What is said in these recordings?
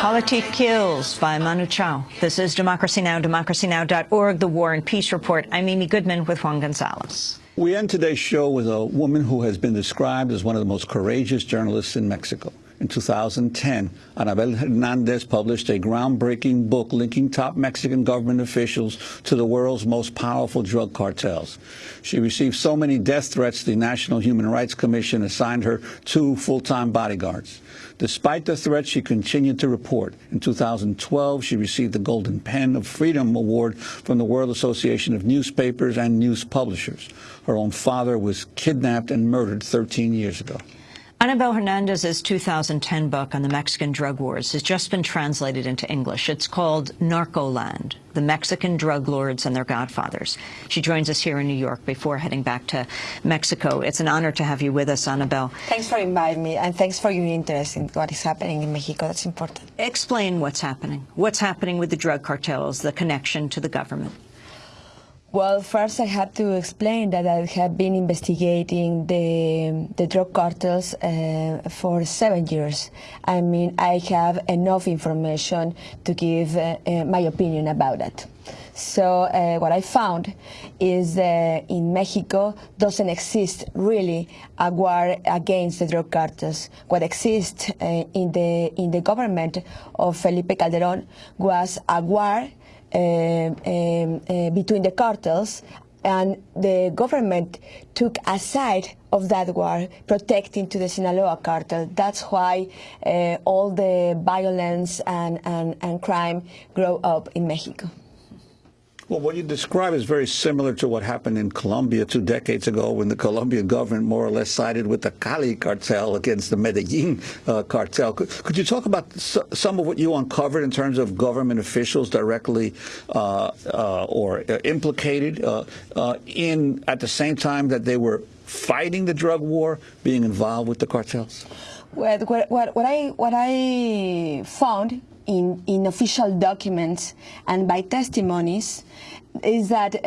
Politik Kills by Manu Chao. This is Democracy Now!, democracynow.org, the War and Peace Report. I'm Amy Goodman with Juan Gonzalez. We end today's show with a woman who has been described as one of the most courageous journalists in Mexico. In 2010, Anabel Hernandez published a groundbreaking book linking top Mexican government officials to the world's most powerful drug cartels. She received so many death threats, the National Human Rights Commission assigned her two full-time bodyguards. Despite the threats, she continued to report. In 2012, she received the Golden Pen of Freedom Award from the World Association of Newspapers and News Publishers. Her own father was kidnapped and murdered 13 years ago. Anabel Hernandez's 2010 book on the Mexican drug wars has just been translated into English. It's called Narcoland, The Mexican Drug Lords and Their Godfathers. She joins us here in New York before heading back to Mexico. It's an honor to have you with us, Anabel. Thanks for inviting me, and thanks for your interest in what is happening in Mexico. That's important. Explain what's happening. What's happening with the drug cartels, the connection to the government? Well, first I have to explain that I have been investigating the, the drug cartels uh, for seven years. I mean, I have enough information to give uh, uh, my opinion about it. So uh, what I found is that in Mexico doesn't exist really a war against the drug cartels. What exists uh, in the in the government of Felipe Calderón was a war Um, um, uh, between the cartels and the government took a side of that war, protecting to the Sinaloa cartel. That's why uh, all the violence and, and, and crime grow up in Mexico. Well, what you describe is very similar to what happened in Colombia two decades ago when the Colombian government more or less sided with the Cali cartel against the Medellin uh, cartel. Could, could, you talk about some of what you uncovered in terms of government officials directly uh, uh, or uh, implicated uh, uh, in, at the same time that they were fighting the drug war, being involved with the cartels? What, what, what I, what I found in, in official documents and by testimonies is that uh,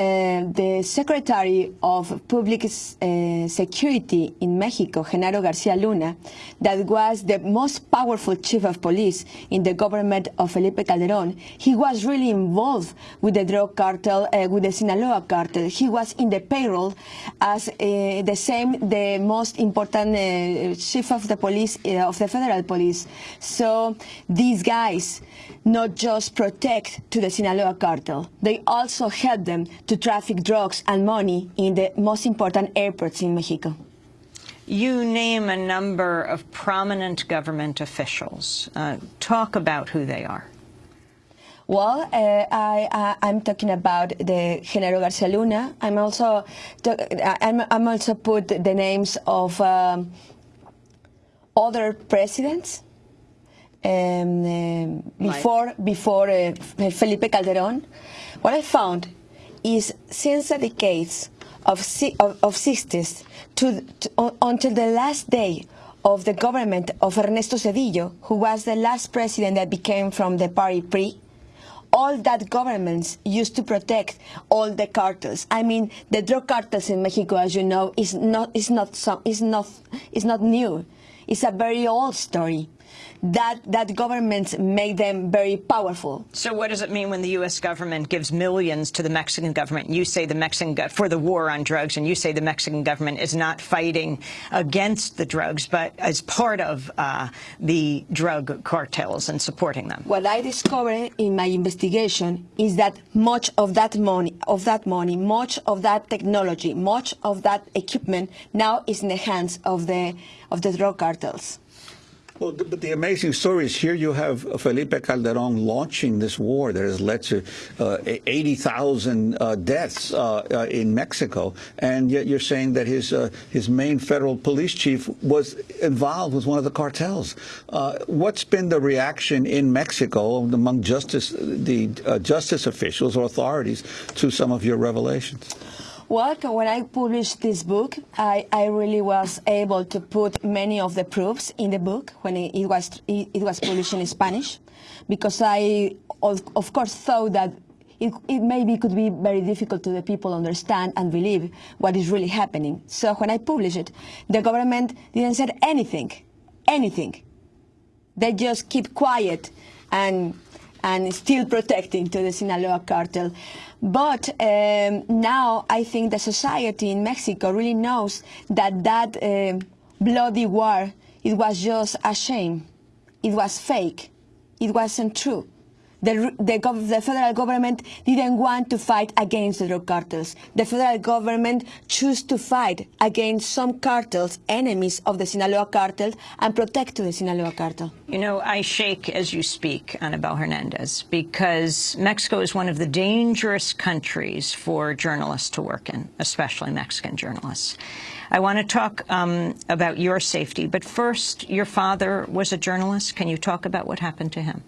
the Secretary of Public uh, Security in Mexico, Genaro Garcia Luna, that was the most powerful chief of police in the government of Felipe Calderón, he was really involved with the drug cartel, uh, with the Sinaloa cartel. He was in the payroll as uh, the same, the most important uh, chief of the police, uh, of the federal police. So these guys not just protect to the Sinaloa cartel, they also help them to traffic drugs and money in the most important airports in Mexico. You name a number of prominent government officials. Uh, talk about who they are. Well, uh, I, am talking about the Genaro Garcia Luna. I'm also I'm, I'm, also put the names of um, other presidents um, uh, before before uh, Felipe Calderón. What I found is since the decades of, of, of 60s to, to, until the last day of the government of Ernesto Zedillo, who was the last president that became from the party PRI, all that governments used to protect all the cartels. I mean, the drug cartels in Mexico, as you know, is not is not some is not is not new. It's a very old story that, that governments make them very powerful. So what does it mean when the U.S. government gives millions to the Mexican government? You say the Mexican for the war on drugs, and you say the Mexican government is not fighting against the drugs, but as part of uh, the drug cartels and supporting them. What I discovered in my investigation is that much of that money, of that money, much of that technology, much of that equipment now is in the hands of the of the drug cartels. Well, but the amazing story is here you have Felipe Calderón launching this war that has led to uh, 80,000 uh, deaths uh, uh, in Mexico, and yet you're saying that his uh, his main federal police chief was involved with one of the cartels. Uh, what's been the reaction in Mexico among justice the justice officials or authorities to some of your revelations? Well, when I published this book, I, I really was able to put many of the proofs in the book when it, it was it, it, was published in Spanish, because I, of, of course, thought that it, it, maybe could be very difficult to the people understand and believe what is really happening. So when I published it, the government didn't say anything, anything. They just keep quiet and and still protecting to the Sinaloa cartel. But um, now I think the society in Mexico really knows that that uh, bloody war, it was just a shame. It was fake. It wasn't true. The, the, the, federal government didn't want to fight against the drug cartels. The federal government chose to fight against some cartels, enemies of the Sinaloa cartel, and protect the Sinaloa cartel. You know, I shake as you speak, Anabel Hernandez, because Mexico is one of the dangerous countries for journalists to work in, especially Mexican journalists. I want to talk um, about your safety, but first, your father was a journalist. Can you talk about what happened to him?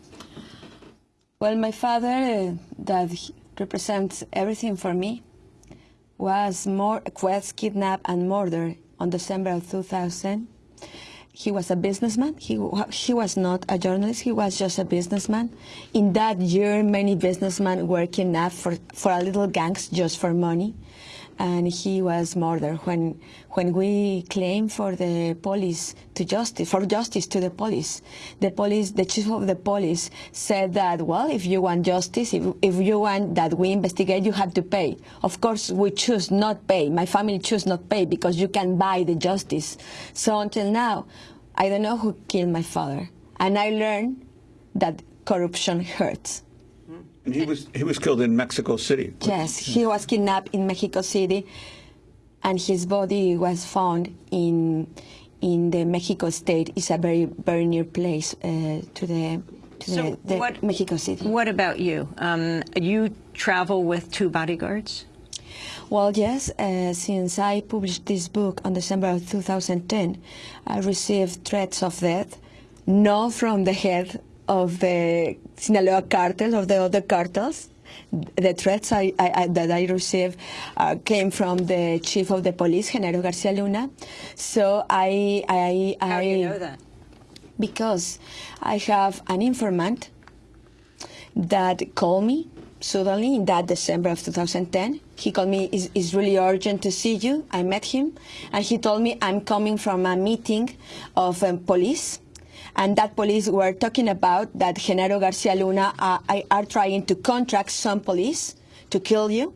Well, my father, uh, that represents everything for me, was more was kidnapped and murdered on December of 2000. He was a businessman. He he was not a journalist. He was just a businessman. In that year, many businessmen were kidnapped for for a little gangs just for money and he was murdered. When when we claim for the police to justice for justice to the police the police the chief of the police said that well if you want justice if, if you want that we investigate you have to pay. Of course we choose not pay. My family choose not pay because you can buy the justice. So until now i don't know who killed my father. And i learned that corruption hurts and he was he was killed in Mexico City. Yes, he was kidnapped in Mexico City, and his body was found in in the Mexico State. It's a very very near place uh, to the to so the, the what, Mexico City. What about you? Um, you travel with two bodyguards. Well, yes, uh, since I published this book on December of 2010, I received threats of death, not from the head of the Sinaloa cartel or the other cartels. The threats I, I, that I received uh, came from the chief of the police, Genaro Garcia Luna. So I, I, I. How do you know that? Because I have an informant that called me suddenly in that December of 2010. He called me, it's, it's, really urgent to see you. I met him, and he told me I'm coming from a meeting of um, police and that police were talking about that Genaro Garcia Luna uh, are trying to contract some police to kill you,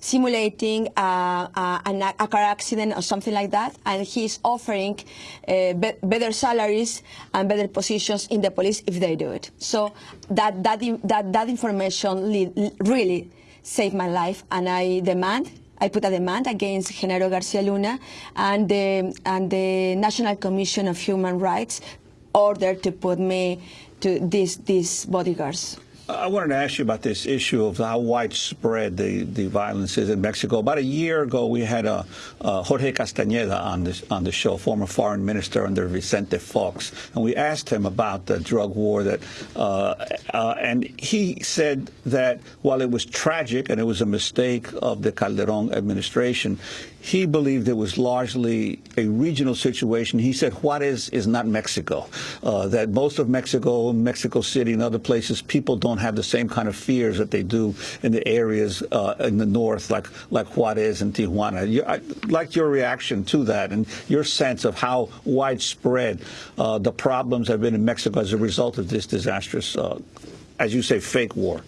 simulating uh, uh, a car accident or something like that, and he's offering uh, be better salaries and better positions in the police if they do it. So that that that that information really saved my life, and I demand I put a demand against Genaro Garcia Luna and the, and the National Commission of Human Rights order to put me to these these bodyguards. I wanted to ask you about this issue of how widespread the, the violence is in Mexico. About a year ago, we had a, Jorge Castañeda on this on the show, former foreign minister under Vicente Fox, and we asked him about the drug war that, uh, uh, and he said that while it was tragic and it was a mistake of the Calderon administration, he believed it was largely a regional situation. He said Juarez is not Mexico, uh, that most of Mexico, Mexico City and other places, people don't have the same kind of fears that they do in the areas uh, in the north, like, like Juarez and Tijuana. You, I like your reaction to that and your sense of how widespread uh, the problems have been in Mexico as a result of this disastrous, uh, as you say, fake war.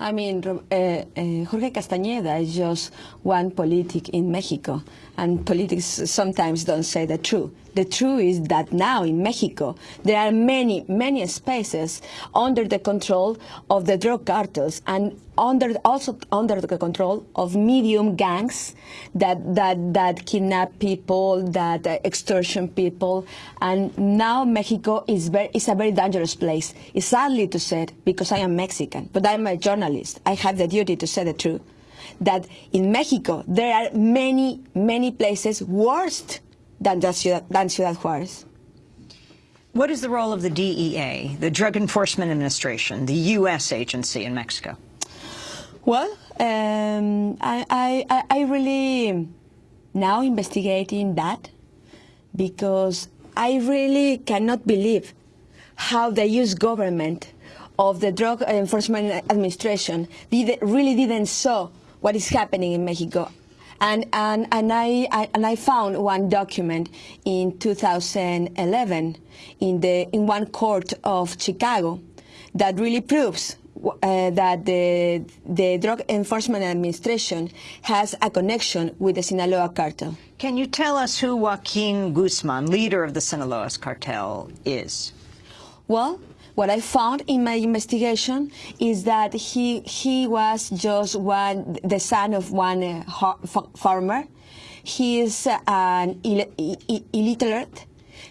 I mean, uh, uh, Jorge Castañeda is just one politic in Mexico, and politics sometimes don't say the truth. The truth is that now in Mexico, there are many, many spaces under the control of the drug cartels and under, also under the control of medium gangs that, that, that kidnap people, that uh, extortion people. And now Mexico is, very, is a very dangerous place. It's sadly to say because I am Mexican, but I'm a journalist. I have the duty to say the truth. That in Mexico, there are many, many places worse than, Ciudad, than Ciudad Juarez. What is the role of the DEA, the Drug Enforcement Administration, the U.S. agency in Mexico? Well, um, I, I, I really now investigating that because I really cannot believe how the U.S. government of the Drug Enforcement Administration did, really didn't saw what is happening in Mexico. And, and, and, I, I, and I found one document in 2011 in, the, in one court of Chicago that really proves uh, that the, the Drug Enforcement Administration has a connection with the Sinaloa cartel. Can you tell us who Joaquin Guzman, leader of the Sinaloa cartel, is? Well, what I found in my investigation is that he he was just one the son of one uh, farmer. He is uh, an Ill illiterate.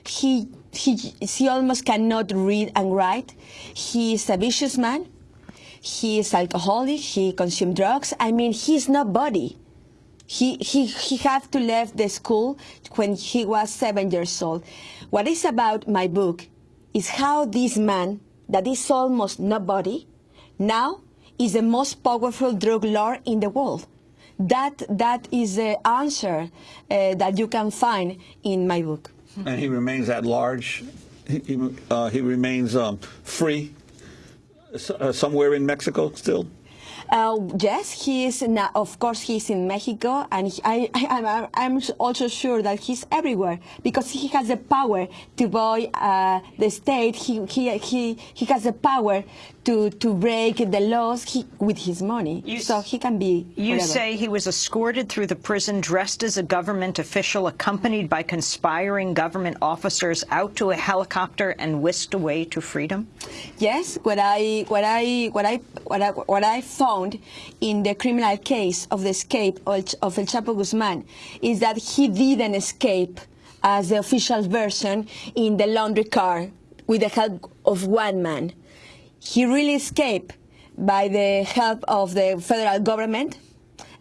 He he he almost cannot read and write. He is a vicious man. He is alcoholic. He consumes drugs. I mean, he's nobody. He he he had to leave the school when he was seven years old. What is about my book is how this man, that is almost nobody, now is the most powerful drug lord in the world. That, that is the answer uh, that you can find in my book. And he remains at large? He, uh, he remains um, free uh, somewhere in Mexico still? Uh, yes, he is. Now, of course, he's in Mexico, and he, I, I, am also sure that he's everywhere because he has the power to buy uh, the state. He, he, he, he has the power to, to break the laws he, with his money. You, so he can be. You say he was escorted through the prison dressed as a government official, accompanied by conspiring government officers, out to a helicopter and whisked away to freedom. Yes, what I what I what I what I, what I found in the criminal case of the escape of El Chapo Guzman is that he didn't escape as the official version in the laundry car with the help of one man he really escaped by the help of the federal government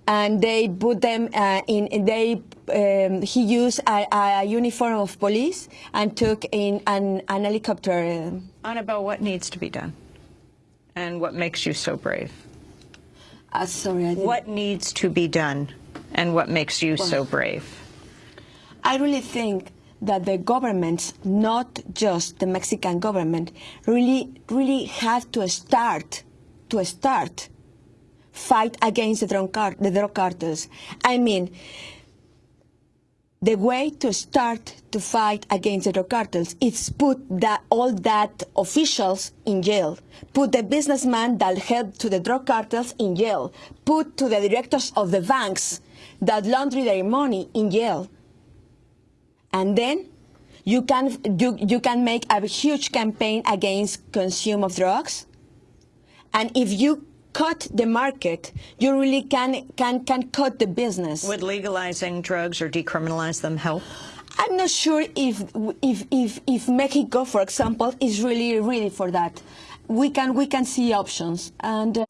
and they put them uh, in they um, he used a, a, uniform of police and took in an, an helicopter. Anabel what needs to be done and what makes you so brave. Uh, sorry what needs to be done and what makes you well, so brave? I really think that the governments, not just the Mexican government, really, really have to start, to start, fight against the drug, cart the drug cartels. I mean, the way to start to fight against the drug cartels is put that, all that officials in jail, put the businessman that helped to the drug cartels in jail, put to the directors of the banks that launder their money in jail, and then you can, you, you can make a huge campaign against consume of drugs. And if you cut the market, you really can, can, can cut the business. Would legalizing drugs or decriminalize them help? I'm not sure if, if, if, if Mexico, for example, is really ready for that. We can, we can see options. And. Uh